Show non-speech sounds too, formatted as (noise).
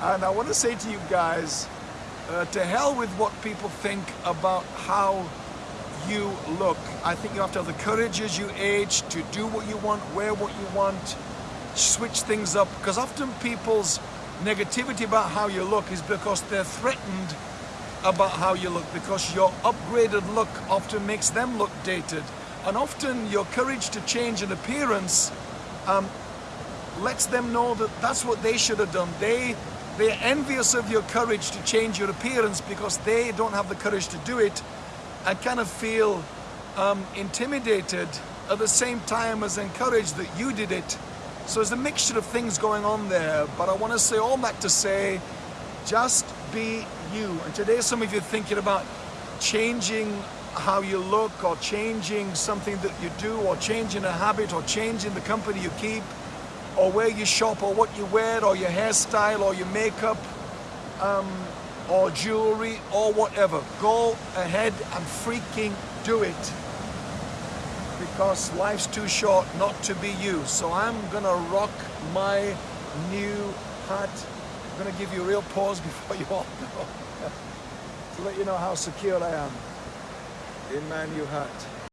And I want to say to you guys, uh, to hell with what people think about how you look. I think you have to have the courage as you age to do what you want, wear what you want, switch things up. Because often people's negativity about how you look is because they're threatened about how you look because your upgraded look often makes them look dated. And often your courage to change an appearance um, lets them know that that's what they should have done. They, they're envious of your courage to change your appearance because they don't have the courage to do it and kind of feel um, intimidated at the same time as encouraged that you did it. So there's a mixture of things going on there, but I want to say all that to say, just be you. And today some of you are thinking about changing how you look or changing something that you do or changing a habit or changing the company you keep or where you shop or what you wear or your hairstyle or your makeup um, or jewelry or whatever. Go ahead and freaking do it because life's too short not to be you. So I'm gonna rock my new hat. I'm gonna give you a real pause (laughs) before you all go (laughs) to let you know how secure I am in my new hat.